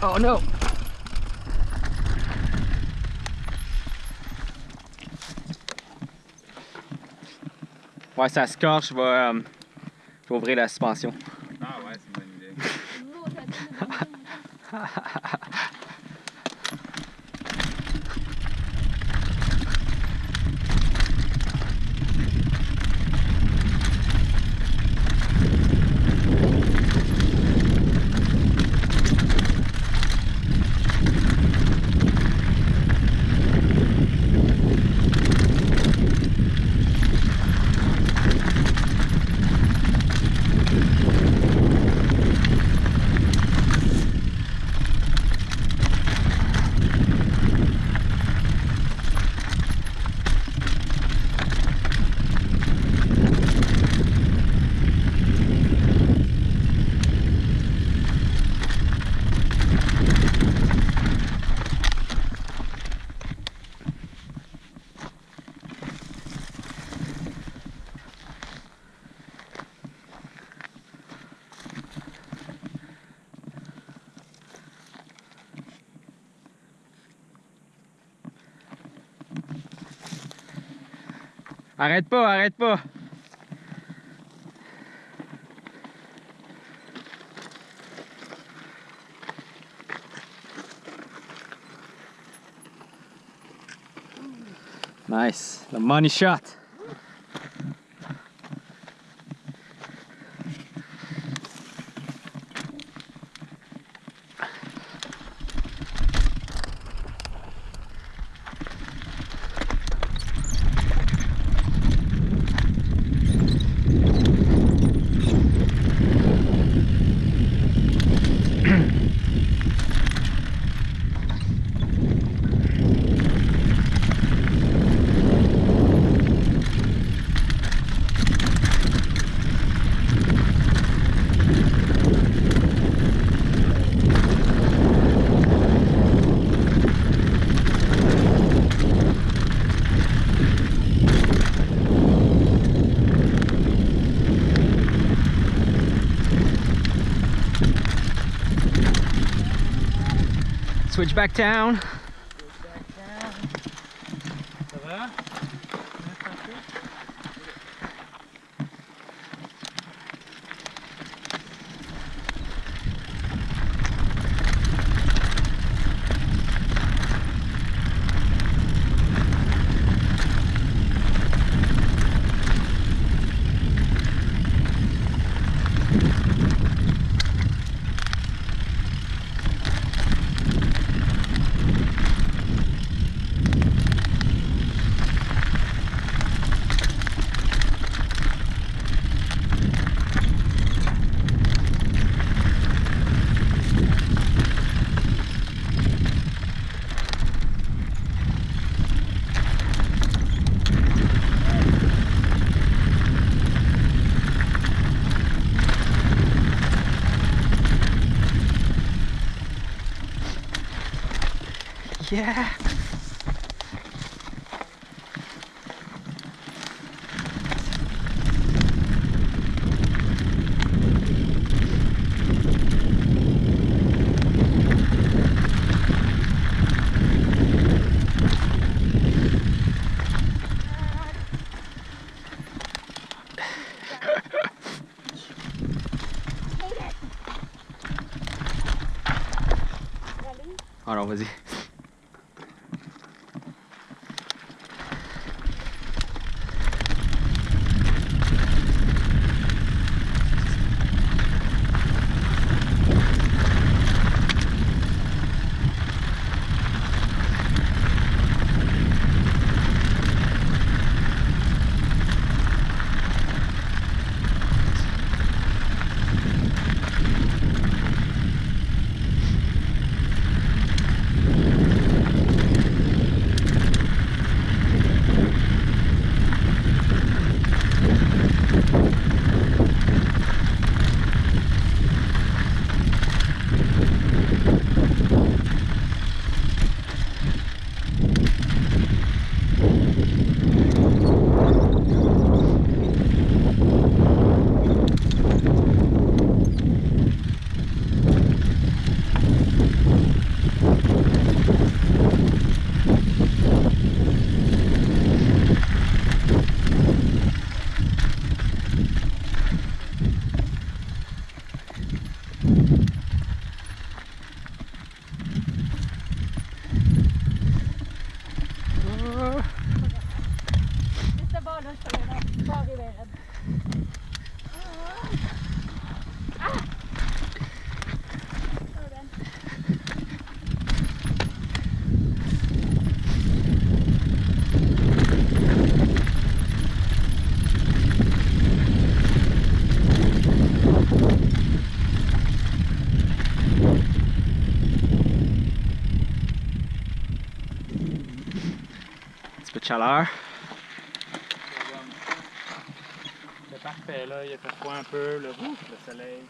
Oh no! Ouais, ça scorche, je vais, euh, je vais ouvrir la suspension. Ah ouais, c'est une bonne idée. Arrête pas, arrête pas. Nice, the money shot. Back down. Yeah. Hold? Oh non, vas-y. chaleur. C'est parfait là, il a fait froid un peu, le, le soleil.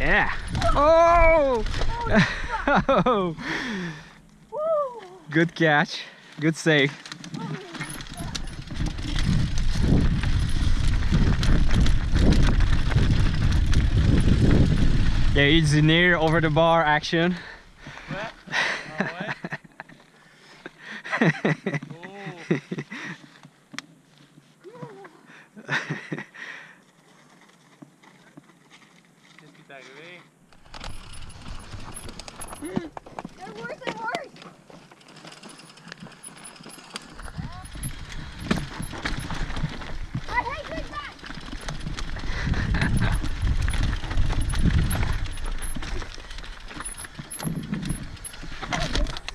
yeah Oh! Oh! Good catch. Good save. Yeah, it's near over the bar action.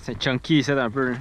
C'est chunky, ça, un peu. Ouais,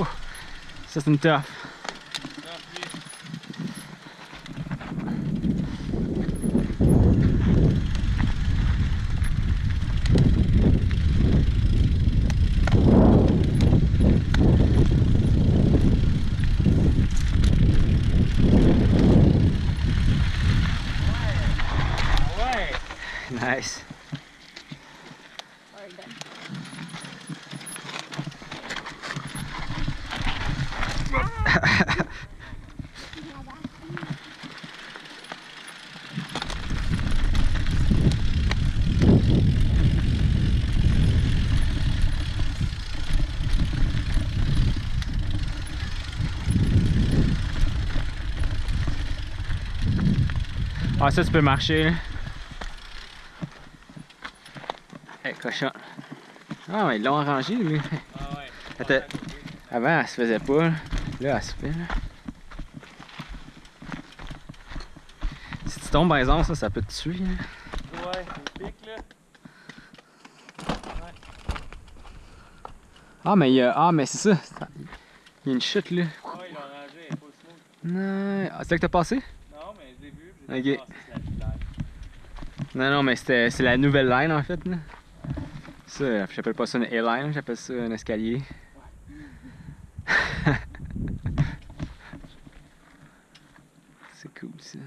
Oh, something tough. Nice. Ah, ça, tu peux marcher, là. Hey, cochon. Ah, mais ils l'ont arrangé, lui. Ah ouais. Attends. Avant, elle se faisait pas. Là, Là, elle se fait. Là. Si tu tombes, par exemple, ça, ça peut te tuer. hein. Ouais, c'est pic là. Ah, mais il y a... Ah, mais c'est ça. Il y a une chute, là. Ouais, ils l'ont rangé, elle est pas smooth. Non. Ah, c'est là que t'as passé? Non, mais je l'ai vu, puis j'ai Ok. ah. Non, non, mais c'est la nouvelle line, en fait, là. Ça, j'appelle pas ça une airline, j'appelle ça un escalier. c'est cool, ça.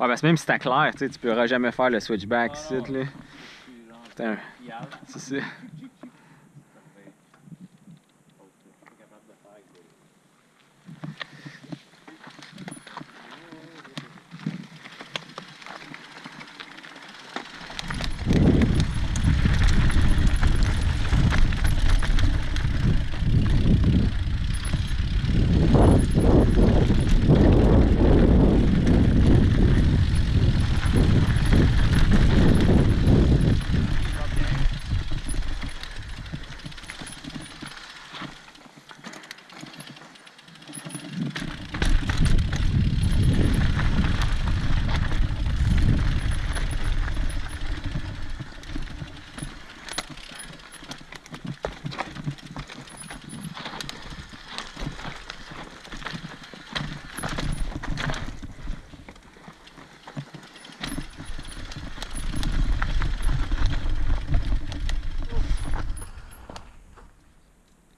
Ouais, parce que même si t'as clair, tu pourras jamais faire le switchback Ah ici, non, là. Fiable. C'est ça.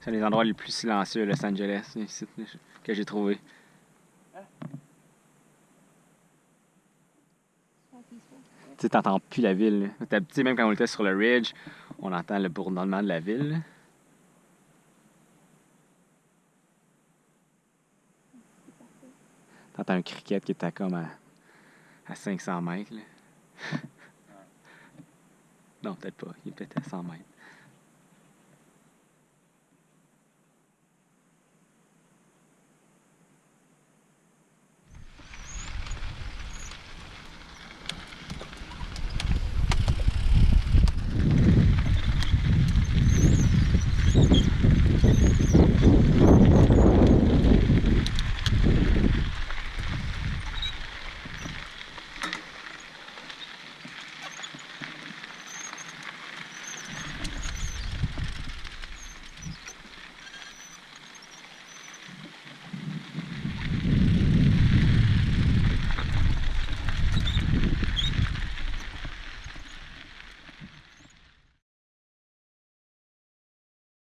C'est un des endroits les plus silencieux à Los Angeles, ici, que j'ai trouvé. Tu t'entends plus la ville. Tu sais, même quand on était sur le ridge, on entend le bourdonnement de la ville. là. T'entends un cricket qui était comme à, à 500 mètres. Non, peut-être pas. Il est peut-être à 100 mètres.